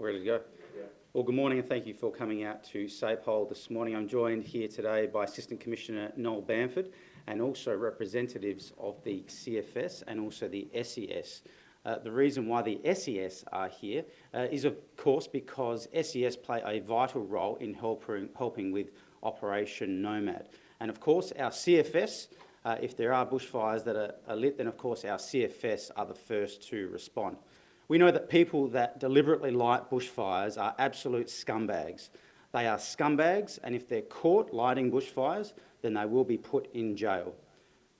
Ready to go. Well, good morning and thank you for coming out to SAPOL this morning. I'm joined here today by Assistant Commissioner Noel Bamford and also representatives of the CFS and also the SES. Uh, the reason why the SES are here uh, is, of course, because SES play a vital role in helping, helping with Operation Nomad. And, of course, our CFS, uh, if there are bushfires that are, are lit, then, of course, our CFS are the first to respond. We know that people that deliberately light bushfires are absolute scumbags. They are scumbags, and if they're caught lighting bushfires, then they will be put in jail.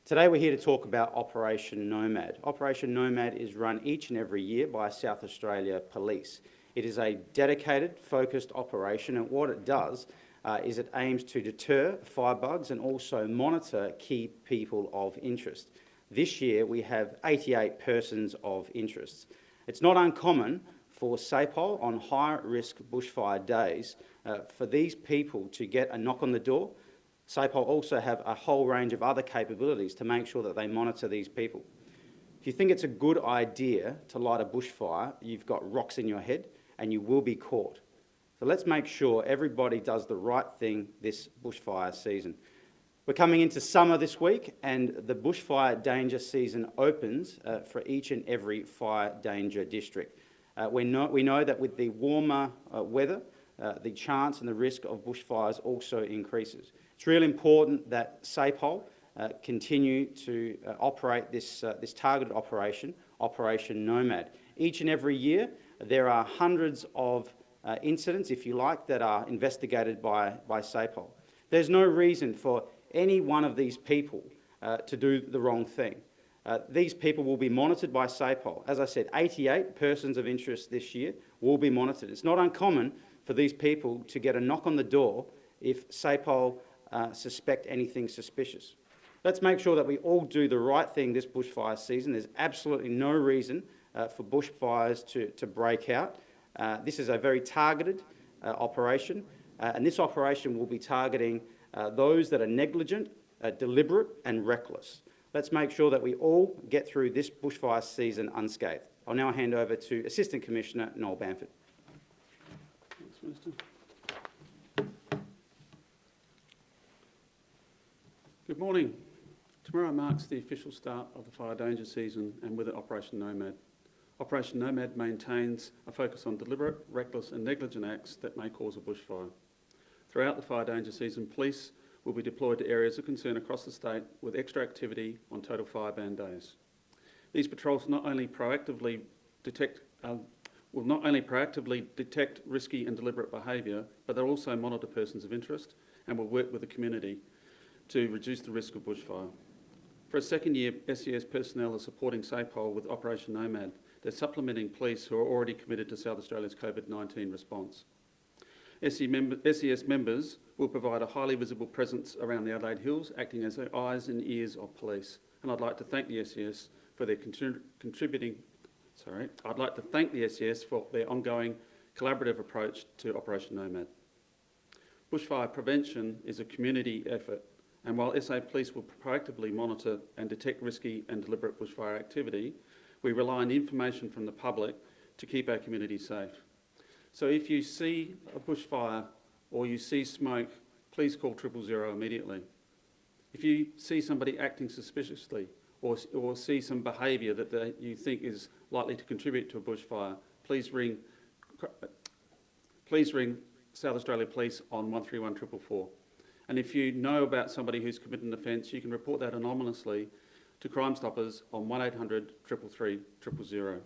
Today we're here to talk about Operation Nomad. Operation Nomad is run each and every year by South Australia Police. It is a dedicated, focused operation, and what it does uh, is it aims to deter firebugs and also monitor key people of interest. This year we have 88 persons of interest. It's not uncommon for SAPOL on high-risk bushfire days uh, for these people to get a knock on the door. SAPOL also have a whole range of other capabilities to make sure that they monitor these people. If you think it's a good idea to light a bushfire, you've got rocks in your head and you will be caught. So let's make sure everybody does the right thing this bushfire season. We're coming into summer this week and the bushfire danger season opens uh, for each and every fire danger district. Uh, we, know, we know that with the warmer uh, weather, uh, the chance and the risk of bushfires also increases. It's really important that SAPOL uh, continue to uh, operate this, this targeted operation, Operation Nomad. Each and every year there are hundreds of incidents, if you like, that are investigated by, by SAPOL. There's no reason for any one of these people uh, to do the wrong thing. Uh, these people will be monitored by SAPOL. As I said, 88 persons of interest this year will be monitored. It's not uncommon for these people to get a knock on the door if SAPOL uh, suspect anything suspicious. Let's make sure that we all do the right thing this bushfire season. There's absolutely no reason uh, for bushfires to, to break out. Uh, this is a very targeted uh, operation, and this operation will be targeting uh, those that are negligent, uh, deliberate and reckless. Let's make sure that we all get through this bushfire season unscathed. I'll now hand over to Assistant Commissioner Noel Bamford. Thanks, Minister. Good morning. Tomorrow marks the official start of the fire danger season and with it Operation Nomad. Operation Nomad maintains a focus on deliberate, reckless and negligent acts that may cause a bushfire. Throughout the fire danger season, police will be deployed to areas of concern across the state with extra activity on total fire ban days. These patrols not only proactively detect uh, will not only proactively detect risky and deliberate behaviour, but they'll also monitor persons of interest and will work with the community to reduce the risk of bushfire. For a second year, SES personnel are supporting SAPOL with Operation Nomad. They're supplementing police who are already committed to South Australia's COVID-19 response. SES members will provide a highly visible presence around the Adelaide Hills, acting as the eyes and ears of police. And I'd like to thank the SES for their contributing, sorry, I'd like to thank the SES for their ongoing collaborative approach to Operation Nomad. Bushfire prevention is a community effort, and while SA Police will proactively monitor and detect risky and deliberate bushfire activity, we rely on information from the public to keep our community safe. So if you see a bushfire or you see smoke, please call triple zero immediately. If you see somebody acting suspiciously or, or see some behaviour that they, you think is likely to contribute to a bushfire, please ring, please ring South Australia Police on 131444. And if you know about somebody who's committed an offence, you can report that anonymously to Crime Stoppers on 1800 333 000.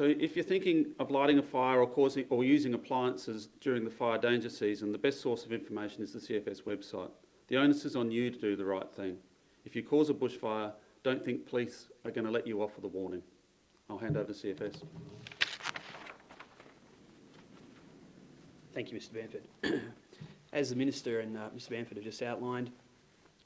So if you're thinking of lighting a fire or, causing, or using appliances during the fire danger season, the best source of information is the CFS website. The onus is on you to do the right thing. If you cause a bushfire, don't think police are going to let you off with a warning. I'll hand over to CFS. Thank you, Mr Bamford. As the Minister and uh, Mr Bamford have just outlined,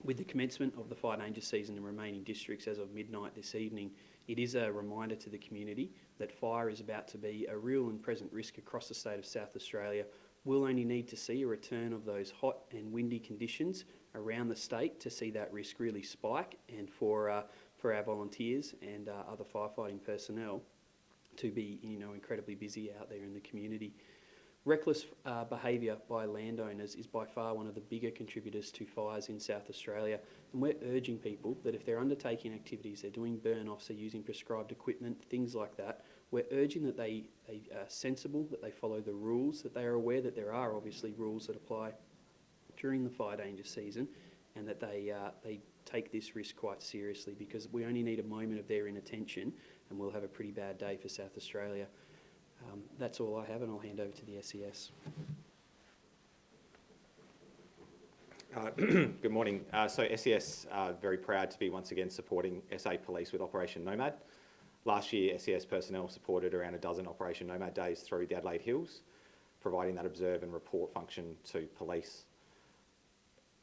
with the commencement of the fire danger season in remaining districts as of midnight this evening, it is a reminder to the community that fire is about to be a real and present risk across the state of South Australia. We'll only need to see a return of those hot and windy conditions around the state to see that risk really spike and for, uh, for our volunteers and uh, other firefighting personnel to be you know incredibly busy out there in the community. Reckless uh, behaviour by landowners is by far one of the bigger contributors to fires in South Australia, and we're urging people that if they're undertaking activities, they're doing burn-offs, they're using prescribed equipment, things like that, we're urging that they, they are sensible, that they follow the rules, that they are aware that there are obviously rules that apply during the fire danger season, and that they, uh, they take this risk quite seriously because we only need a moment of their inattention and we'll have a pretty bad day for South Australia. Um, that's all I have, and I'll hand over to the SES. Uh, Good morning. Uh, So SES are very proud to be once again supporting SA Police with Operation Nomad. Last year, SES personnel supported around a dozen Operation Nomad days through the Adelaide Hills, providing that observe and report function to police.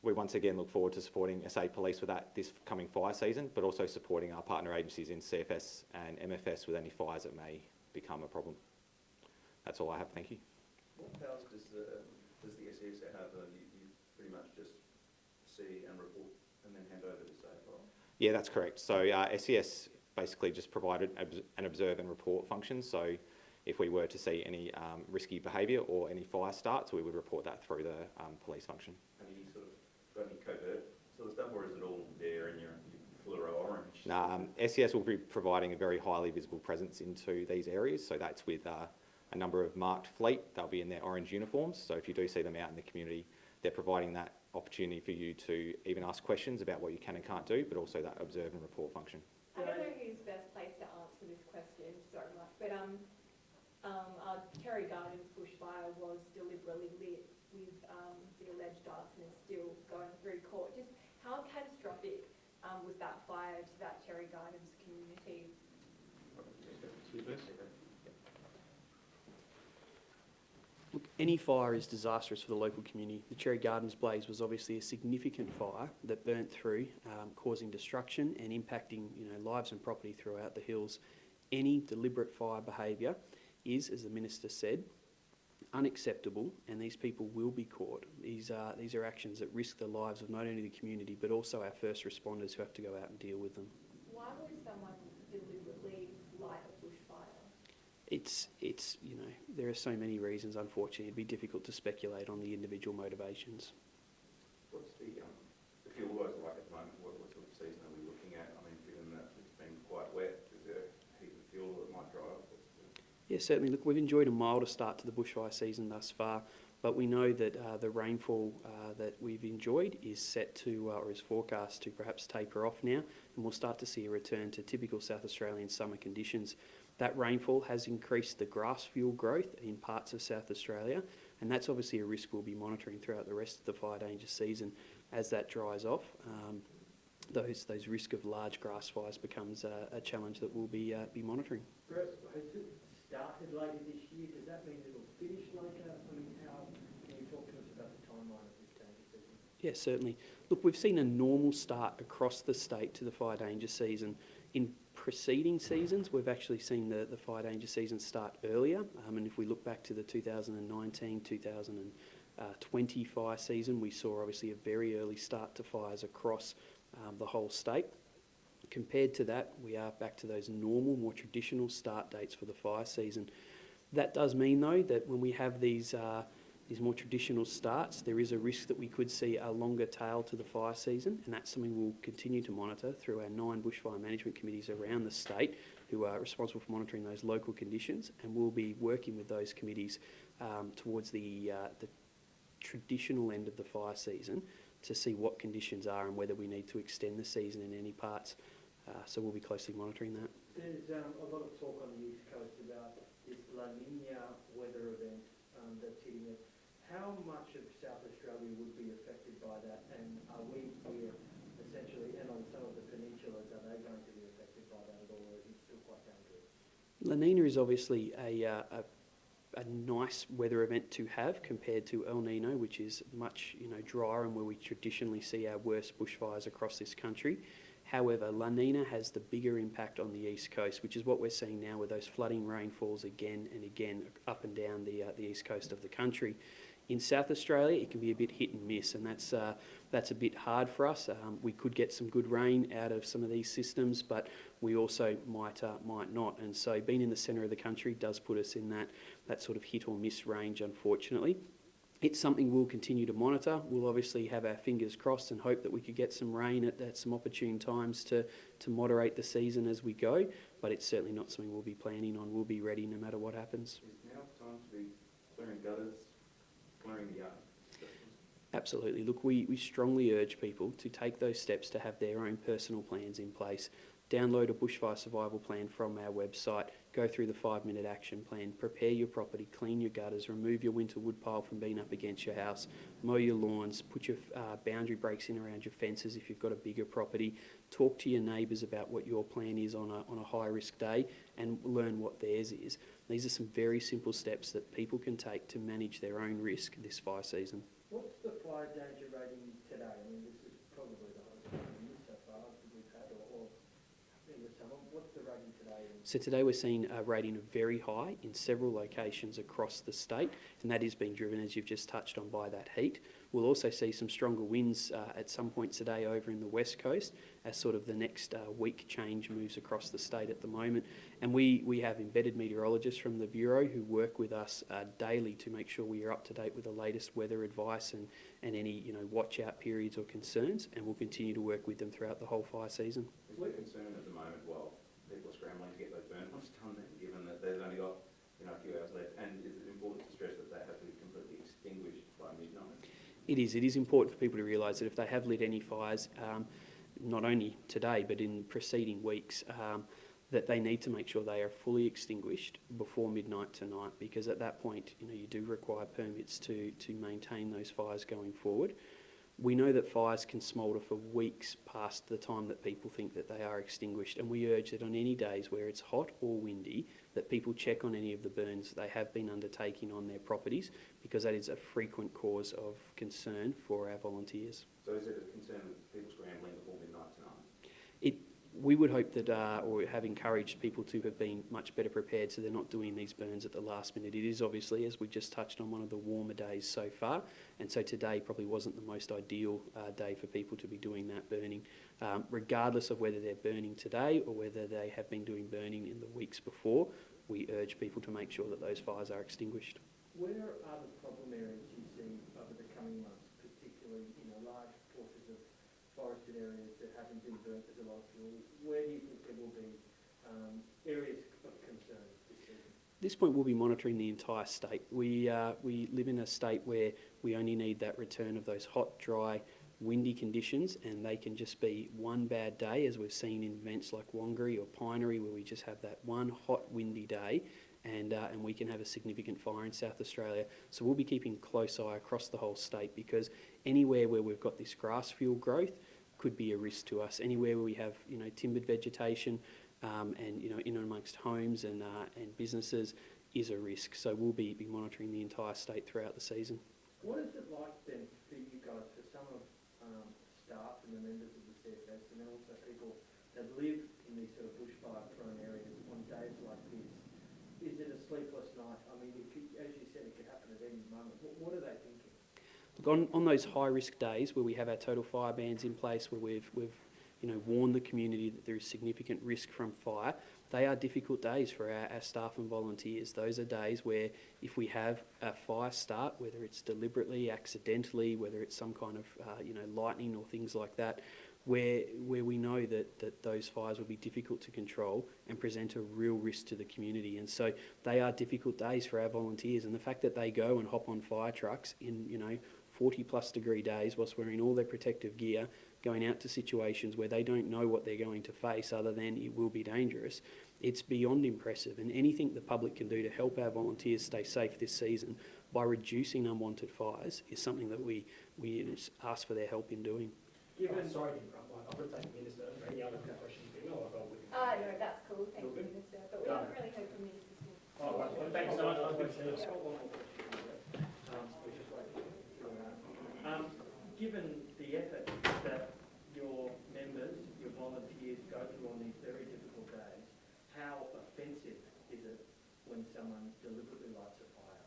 We once again look forward to supporting SA Police with that this coming fire season, but also supporting our partner agencies in CFS and MFS with any fires that may become a problem. That's all I have. Thank you. What powers does the, does the SES have? Uh, you, you pretty much just see and report and then hand over to SAFE, Yeah, that's correct. So uh, SES basically just provided an observe and report function. So if we were to see any um, risky behaviour or any fire starts, we would report that through the um, police function. Have you sort of got any covert sort of stuff, or is it all there in your, your fluoro orange? Now, um, SES will be providing a very highly visible presence into these areas. So that's with uh, a number of marked fleet. They'll be in their orange uniforms. So if you do see them out in the community, they're providing that opportunity for you to even ask questions about what you can and can't do, but also that observe and report function. I don't know who's best placed to answer this question, sorry Mark, but um, um, uh, Cherry Gardens bushfire was deliberately lit with um, the alleged arson is still going through court. Just how catastrophic um, was that fire to that Cherry Gardens community? Look, any fire is disastrous for the local community. The Cherry Gardens blaze was obviously a significant fire that burnt through, um, causing destruction and impacting you know, lives and property throughout the hills. Any deliberate fire behaviour is, as the Minister said, unacceptable and these people will be caught. These are, these are actions that risk the lives of not only the community but also our first responders who have to go out and deal with them. Why would someone deliberately light a bushfire? It's, it's, you know, there are so many reasons, unfortunately. It'd be difficult to speculate on the individual motivations. What's the, um, the fuel guys like at the moment? What, what sort of season are we looking at? I mean, given that it's been quite wet, is there heat of fuel that might dry up? Yeah, certainly. Look, we've enjoyed a milder start to the bushfire season thus far, but we know that uh, the rainfall uh, that we've enjoyed is set to, uh, or is forecast to perhaps taper off now, and we'll start to see a return to typical South Australian summer conditions. That rainfall has increased the grass fuel growth in parts of South Australia, and that's obviously a risk we'll be monitoring throughout the rest of the fire danger season as that dries off. Um, those, those risk of large grass fires becomes uh, a challenge that we'll be, uh, be monitoring. Brett, has it started later this year? Does that mean it'll finish later? I mean, how, can you talk to us about the timeline of this danger season? Yeah, certainly. Look, we've seen a normal start across the state to the fire danger season. In preceding seasons, we've actually seen the, the fire danger season start earlier. Um, and if we look back to the 2019 2020 fire season, we saw obviously a very early start to fires across um, the whole state. Compared to that, we are back to those normal, more traditional start dates for the fire season. That does mean, though, that when we have these uh, these more traditional starts, there is a risk that we could see a longer tail to the fire season, and that's something we'll continue to monitor through our nine bushfire management committees around the state who are responsible for monitoring those local conditions, and we'll be working with those committees um, towards the, uh, the traditional end of the fire season to see what conditions are and whether we need to extend the season in any parts. Uh, so we'll be closely monitoring that. There's um, a lot of talk on the East Coast about this La Nina weather event um, that's. How much of South Australia would be affected by that? And are we here essentially, and on some of the peninsulas, are they going to be affected by that at all, or is it still quite dangerous? La Nina is obviously a, uh, a, a nice weather event to have compared to El Nino, which is much you know drier and where we traditionally see our worst bushfires across this country. However, La Nina has the bigger impact on the east coast, which is what we're seeing now with those flooding rainfalls again and again up and down the, uh, the east coast of the country. In South Australia, it can be a bit hit and miss, and that's uh, that's a bit hard for us. Um, we could get some good rain out of some of these systems, but we also might uh, might not. And so, being in the centre of the country does put us in that that sort of hit or miss range, unfortunately. It's something we'll continue to monitor. We'll obviously have our fingers crossed and hope that we could get some rain at, at some opportune times to, to moderate the season as we go, but it's certainly not something we'll be planning on. We'll be ready no matter what happens. Is now time to be clearing gutters, clearing the yard? Absolutely. Look, we, we strongly urge people to take those steps to have their own personal plans in place. Download a bushfire survival plan from our website, go through the five minute action plan, prepare your property, clean your gutters, remove your winter wood pile from being up against your house, mow your lawns, put your uh, boundary breaks in around your fences if you've got a bigger property, talk to your neighbours about what your plan is on a, on a high risk day and learn what theirs is. These are some very simple steps that people can take to manage their own risk this fire season. What's the fire danger rating today? I mean, this is probably the highest rating so far that we've had, or, or in the summer. What's the rating today? And So today we're seeing a rating of very high in several locations across the state, and that is being driven, as you've just touched on, by that heat. We'll also see some stronger winds uh, at some points today over in the west coast as sort of the next uh, weak change moves across the state at the moment. And we, we have embedded meteorologists from the Bureau who work with us uh, daily to make sure we are up to date with the latest weather advice and, and any you know watch out periods or concerns, and we'll continue to work with them throughout the whole fire season. Is there concern at the moment while people are scrambling to get those burn ones done then, given that they've only got, you know, a few hours left? And is it important to stress that they have to be completely extinguished by midnight? It is. It is important for people to realise that if they have lit any fires, um, not only today but in preceding weeks, um, that they need to make sure they are fully extinguished before midnight tonight, because at that point, you know, you do require permits to to maintain those fires going forward. We know that fires can smoulder for weeks past the time that people think that they are extinguished, and we urge that on any days where it's hot or windy, that people check on any of the burns they have been undertaking on their properties, because that is a frequent cause of concern for our volunteers. So is it a concern with people scrambling before midnight tonight? It, we would hope that, uh, or have encouraged people to have been much better prepared so they're not doing these burns at the last minute. It is obviously, as we just touched on, one of the warmer days so far, and so today probably wasn't the most ideal uh, day for people to be doing that burning. Um, regardless of whether they're burning today or whether they have been doing burning in the weeks before, we urge people to make sure that those fires are extinguished. where are the problem areas you see over the coming months, particularly, know, large portions of forested areas as a lot of fuel? Where do you think there will be um, areas of concern this? Point, we'll be monitoring the entire state. We, uh, we live in a state where we only need that return of those hot, dry, windy conditions, and they can just be one bad day, as we've seen in events like Wangary or Pinery, where we just have that one hot, windy day, and, uh, and we can have a significant fire in South Australia. So we'll be keeping close eye across the whole state because anywhere where we've got this grass fuel growth could be a risk to us. Anywhere where we have, you know, timbered vegetation, um, and you know in and amongst homes and uh, and businesses is a risk. So we'll be, be monitoring the entire state throughout the season. What is it like then for you guys, for some of um, staff and the members of the CFS, and also people that live in these sort of bushfire-prone areas on days like this? Is it a sleepless night? I mean, it could, as you said, it could happen at any moment. What, what are they thinking? On those high risk days where we have our total fire bans in place, where we've, we've you know, warned the community that there is significant risk from fire, they are difficult days for our, our staff and volunteers. Those are days where if we have a fire start, whether it's deliberately, accidentally, whether it's some kind of, uh, you know, lightning or things like that, where, where we know that, that those fires will be difficult to control and present a real risk to the community. And so they are difficult days for our volunteers. And the fact that they go and hop on fire trucks in, you know, 40 plus degree days whilst wearing all their protective gear, going out to situations where they don't know what they're going to face other than it will be dangerous, it's beyond impressive. And anything the public can do to help our volunteers stay safe this season by reducing unwanted fires is something that we, we ask for their help in doing. Given, Sorry to interrupt, Mike. I'll take the minister. Are any other questions? No, I'll go with you. Uh, no, that's cool, thank you, Minister, but we Done. haven't really heard from Minister Oh, right. Well, thank you so much. I'll speak to you. I've got one more question. Um, which is like, um, given the effort that your members, your volunteers go through on these very difficult days, how offensive is it when someone deliberately lights a fire?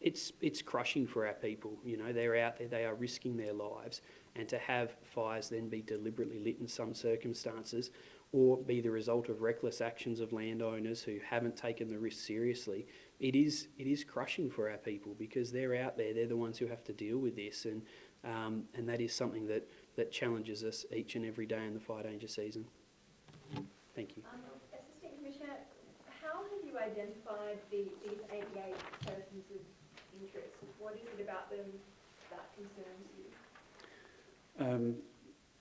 it's it's crushing for our people. You know, they're out there, they are risking their lives, and to have fires then be deliberately lit in some circumstances, or be the result of reckless actions of landowners who haven't taken the risk seriously, it is it is crushing for our people because they're out there, they're the ones who have to deal with this, and um, and that is something that that challenges us each and every day in the fire danger season. Thank you. Um, Assistant Commissioner, how have you identified the, these 88 persons of interest? What is it about them that concerns you? Um,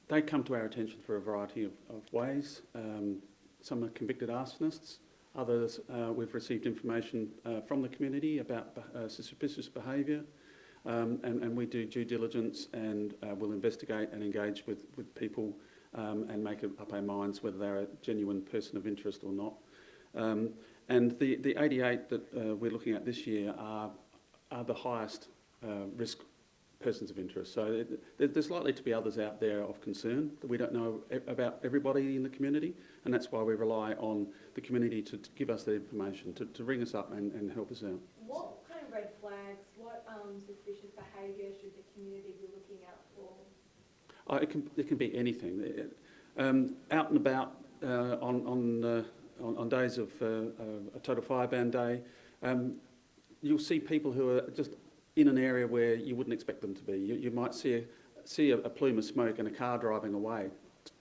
they come to our attention for a variety of, of ways. Um, some are convicted arsonists. Others, uh, we've received information uh, from the community about uh, suspicious behaviour. Um, and, and we do due diligence and uh, will investigate and engage with, with people um, and make up our minds whether they're a genuine person of interest or not. Um, and the, the 88 that uh, we're looking at this year are, are the highest uh, risk persons of interest. So there's likely to be others out there of concern that we don't know about everybody in the community, and that's why we rely on the community to, to give us the information, to, to ring us up and, and help us out. What red flags, what um, suspicious behaviour should the community be looking out for? Uh, it, can, it can be anything. Um, out and about uh, on, on, uh, on, on days of uh, uh, a total fire ban day, um, you'll see people who are just in an area where you wouldn't expect them to be. You, you might see a, see a, a plume of smoke and a car driving away.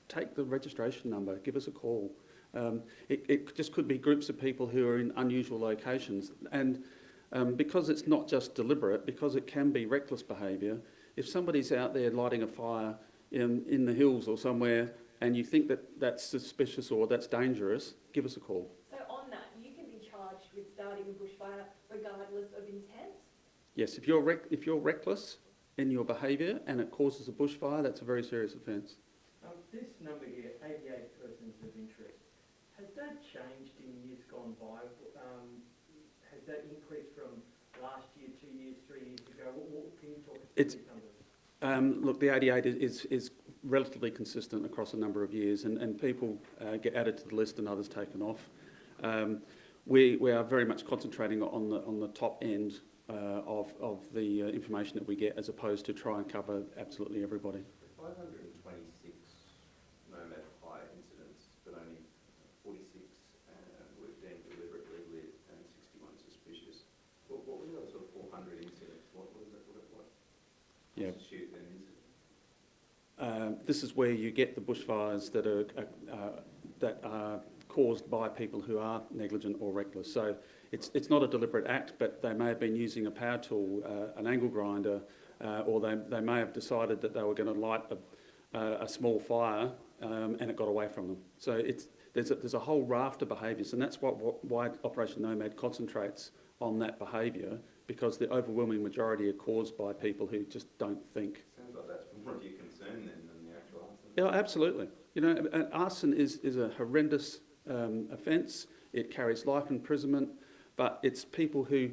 Take the registration number, give us a call. Um, it, it just could be groups of people who are in unusual locations. And um, because it's not just deliberate, because it can be reckless behaviour, if somebody's out there lighting a fire in, in the hills or somewhere and you think that that's suspicious or that's dangerous, give us a call. So on that, you can be charged with starting a bushfire regardless of intent? Yes, if you're, rec- if you're reckless in your behaviour and it causes a bushfire, that's a very serious offence. Um, this number here, eighty-eight persons of interest, has that changed in years gone by? Um, has that increased three years ago? What, what can you talk it's, um, look, the 88 is, is relatively consistent across a number of years, and, and people uh, get added to the list and others taken off. Um, we, we are very much concentrating on the, on the top end uh, of, of the uh, information that we get as opposed to try and cover absolutely everybody. This is where you get the bushfires that are, uh, uh, that are caused by people who are negligent or reckless. So it's, it's not a deliberate act, but they may have been using a power tool, uh, an angle grinder, uh, or they, they may have decided that they were going to light a, a, a small fire um, and it got away from them. So it's, there's, a, there's a whole raft of behaviours, and that's what, what, why Operation Nomad concentrates on that behaviour, because the overwhelming majority are caused by people who just don't think. Sounds like that's more of your concern then than the actual arson. Yeah, absolutely. You know, arson is, is a horrendous um, offence. It carries life imprisonment, but it's people who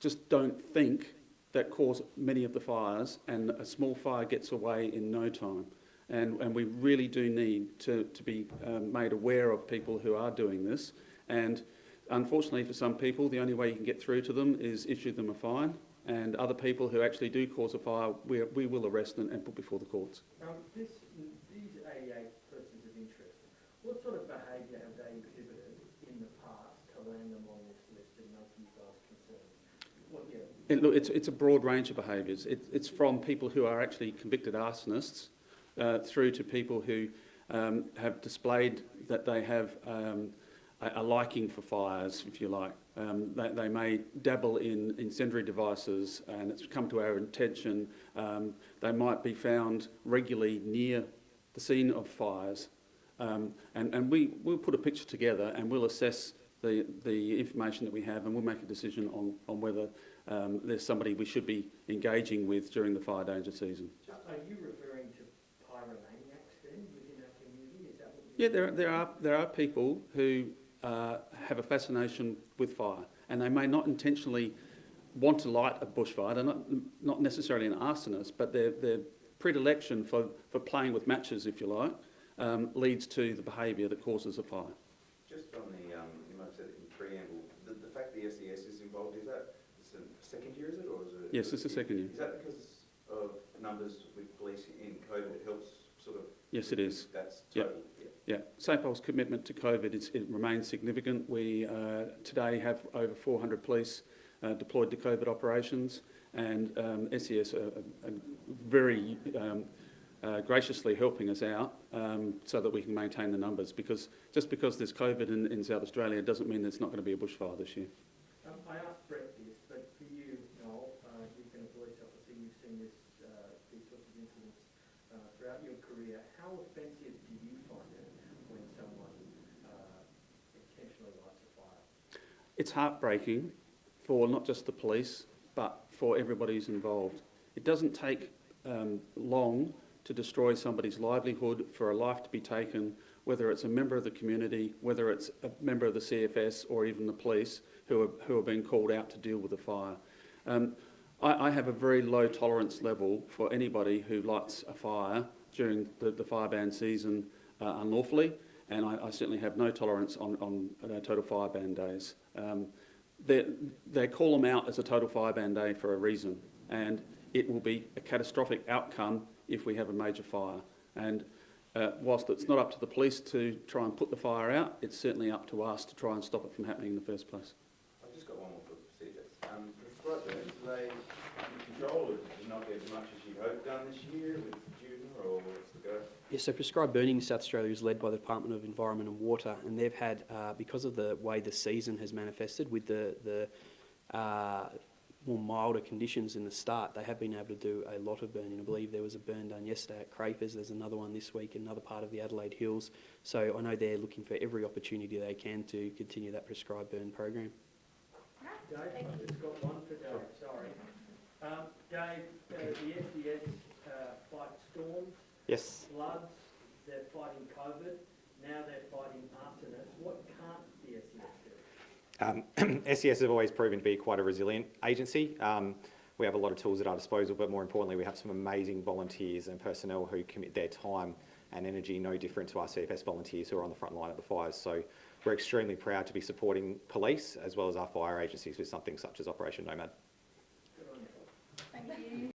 just don't think that cause many of the fires, and a small fire gets away in no time. And, and we really do need to, to be um, made aware of people who are doing this. And unfortunately for some people, the only way you can get through to them is issue them a fine. And other people who actually do cause a fire, we, we will arrest them and put before the courts. This, these eighty-eight persons of interest, what sort of behaviour have they exhibited in the past to land them on this list and make you guys concerned? What, yeah, Look, it's, it's a broad range of behaviours. It, it's from people who are actually convicted arsonists uh, through to people who um, have displayed that they have um, a, a liking for fires, if you like. Um, they, they may dabble in incendiary devices and it's come to our attention. Um, they might be found regularly near the scene of fires. Um, and and we, we'll put a picture together and we'll assess the, the information that we have and we'll make a decision on, on whether um, there's somebody we should be engaging with during the fire danger season. are you referring to pyromaniacs then within our community? Is that what Yeah, there, there, are, there are people who uh, have a fascination with fire and they may not intentionally want to light a bushfire. They're not, not necessarily an arsonist, but their, their predilection for, for playing with matches, if you like, um, leads to the behaviour that causes a fire. Just on the, um, you might have said it in preamble, the, the fact the SES is involved, is that the it's a second year, is it, or is it? Yes, it's the second year. Is that because of numbers with police in COVID, it helps sort of? Yes, it is. That's Yep. total, yeah. Yeah, SAPOL's commitment to COVID is, it remains significant. We uh, today have over 400 police uh, deployed to COVID operations, and um, SES are, are very um, uh, graciously helping us out um, so that we can maintain the numbers. Because just because there's COVID in, in South Australia doesn't mean there's not going to be a bushfire this year. Um, I asked Brett this, but for you, Noel, uh, you've been a police officer, you've seen this, uh, these sorts of incidents uh, throughout your career. How offensive do you find it when someone uh, intentionally lights a fire? It's heartbreaking for not just the police, but for everybody who's involved. It doesn't take um, long to destroy somebody's livelihood, for a life to be taken, whether it's a member of the community, whether it's a member of the CFS or even the police who are, who are being called out to deal with the fire. Um, I, I have a very low tolerance level for anybody who lights a fire during the, the fire ban season uh, unlawfully, and I, I certainly have no tolerance on, on uh, total fire ban days. Um, they, they call them out as a total fire ban day for a reason, and it will be a catastrophic outcome if we have a major fire. And uh, whilst it's not up to the police to try and put the fire out, it's certainly up to us to try and stop it from happening in the first place. I've just got one more for procedures. Um, under control, you not as much as you'd hoped done this year with June, or what's the go? Yeah, so prescribed burning in South Australia is led by the Department of Environment and Water, and they've had, uh, because of the way the season has manifested with the, the uh, more milder conditions in the start, they have been able to do a lot of burning. I believe there was a burn done yesterday at Crafers, there's another one this week in another part of the Adelaide Hills. So I know they're looking for every opportunity they can to continue that prescribed burn program. Dave, I've just got one for Dave, sorry. Um, Dave, uh, the SES uh, fight storms, Yes. floods, they're fighting COVID, now they're fighting arsonists. What can't the SES do? Um, SES have always proven to be quite a resilient agency. Um, we have a lot of tools at our disposal, but more importantly, we have some amazing volunteers and personnel who commit their time and energy no different to our CFS volunteers who are on the front line of the fires. So we're extremely proud to be supporting police as well as our fire agencies with something such as Operation Nomad. Good on you. Thank you.